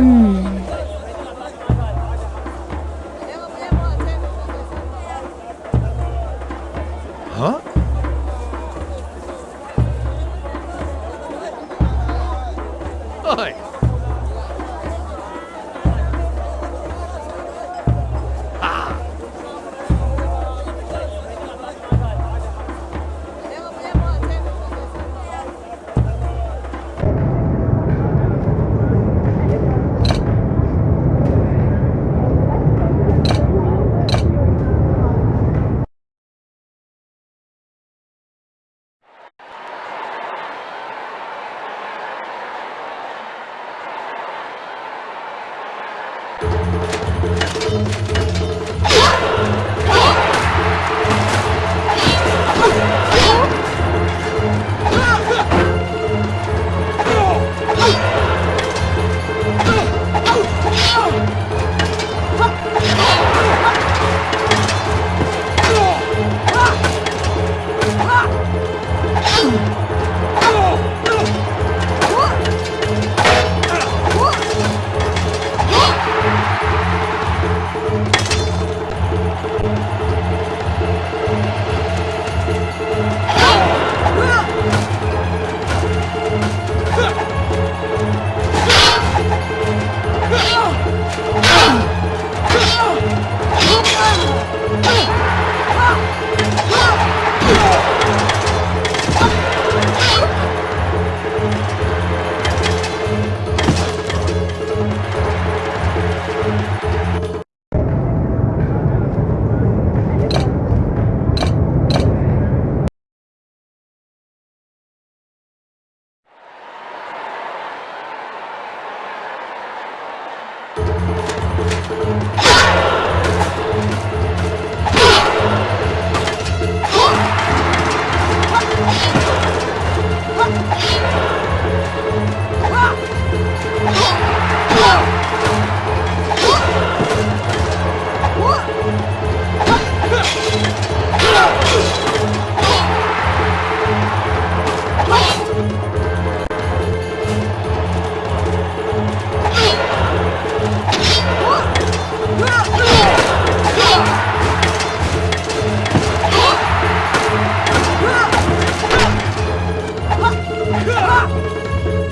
嗯。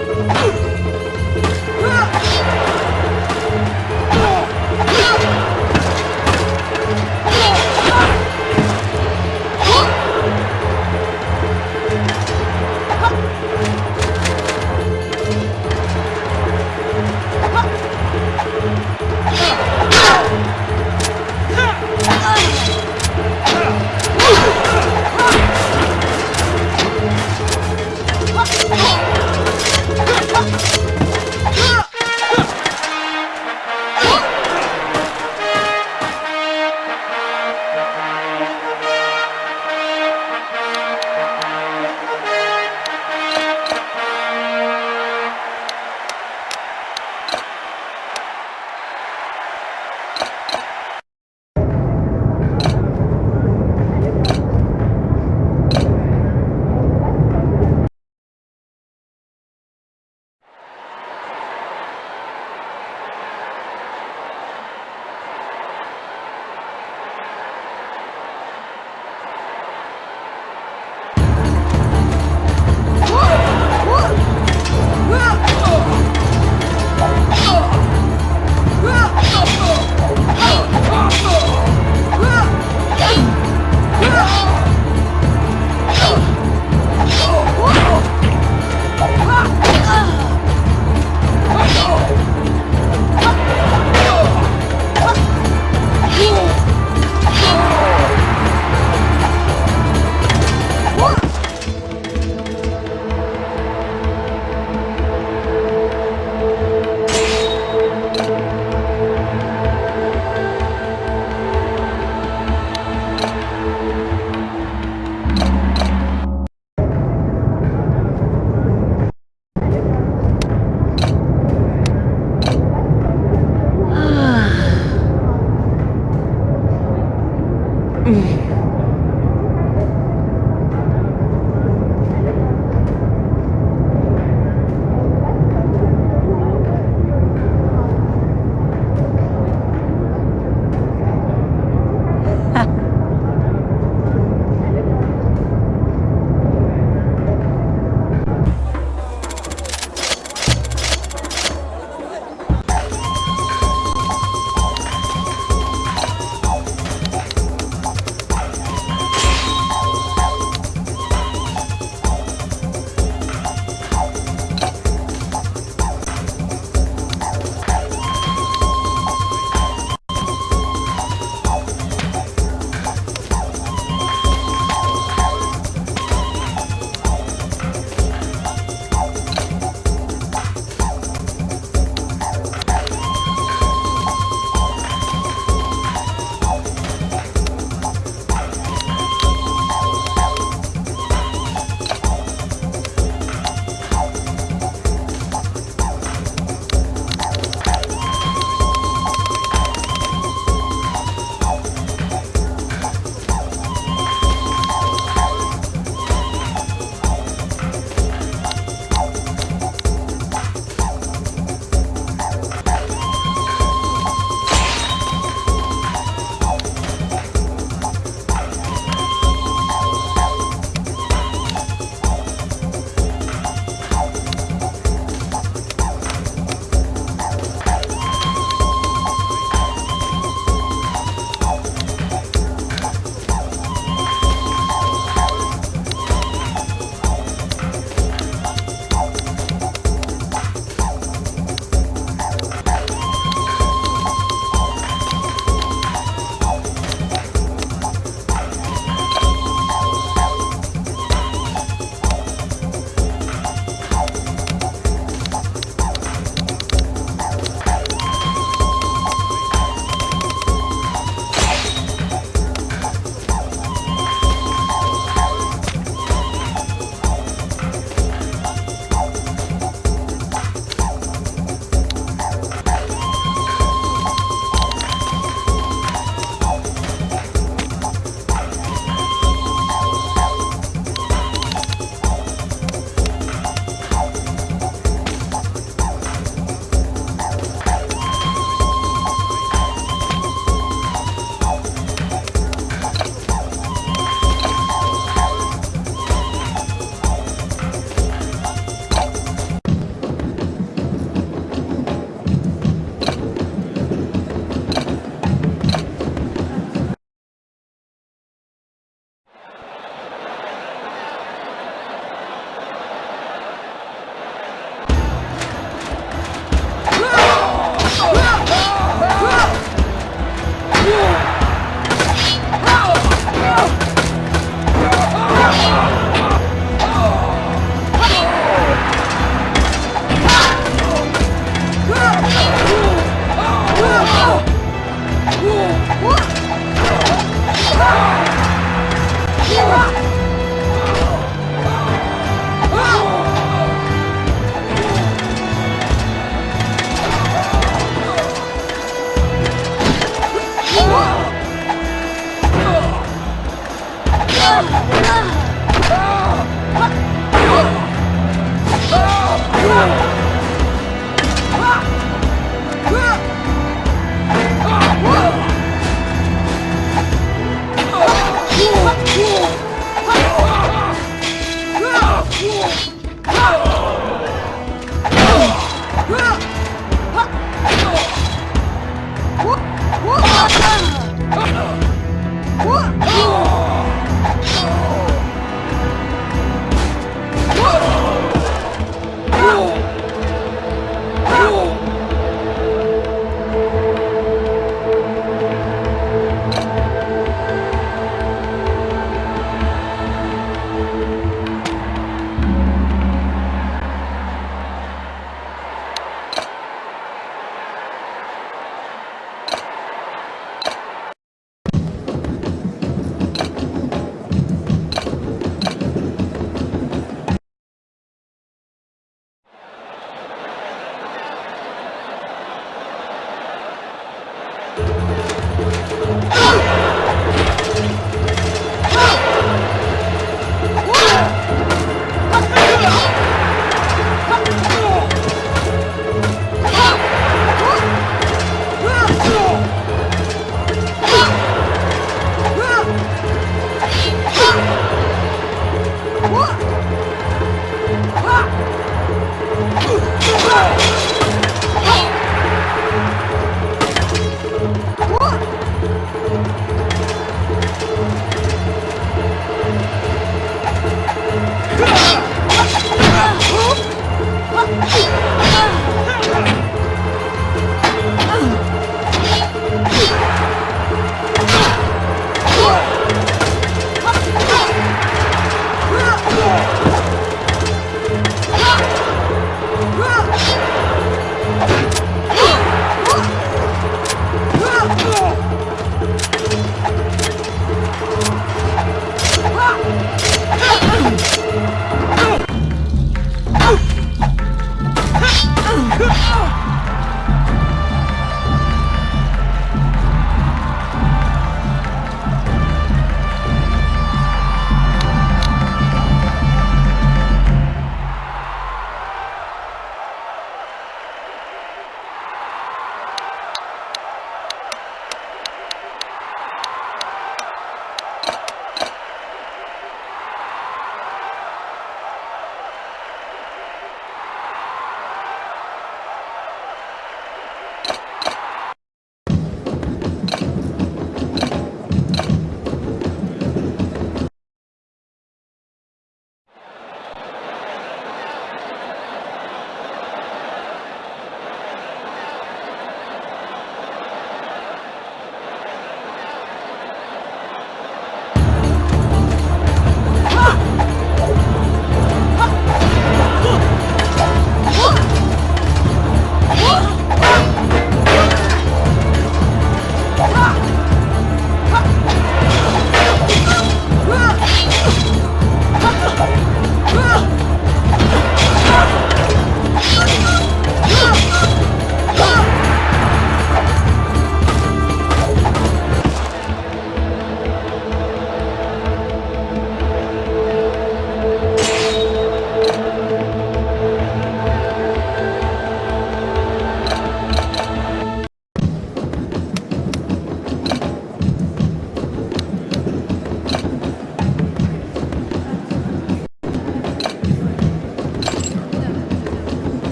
Ah! Josh.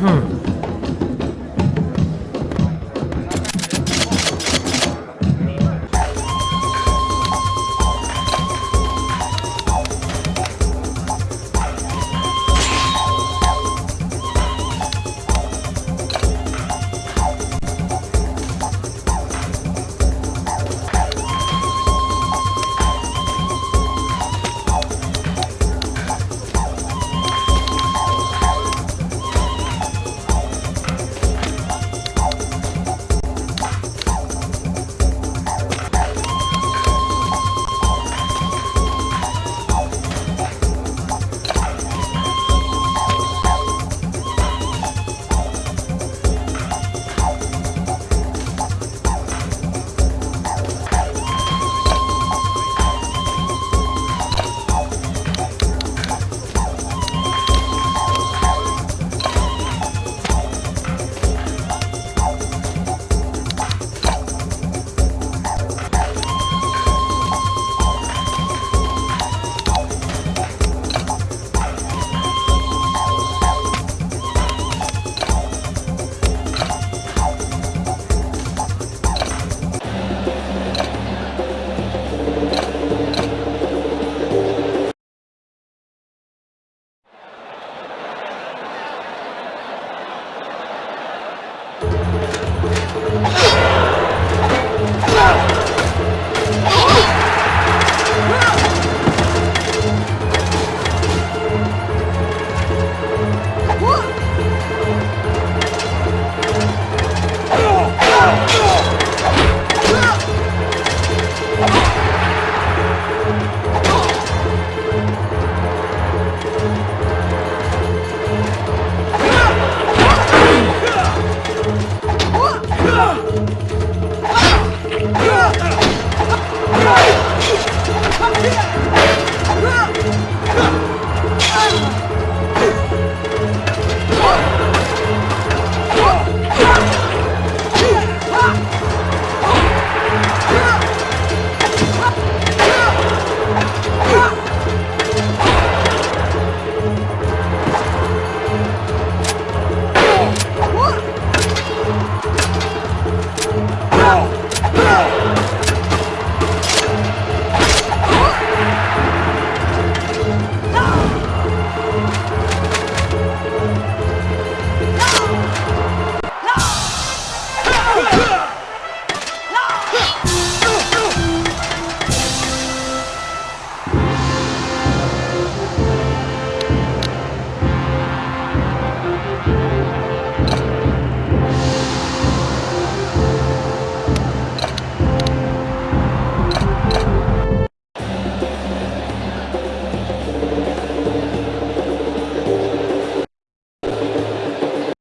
응.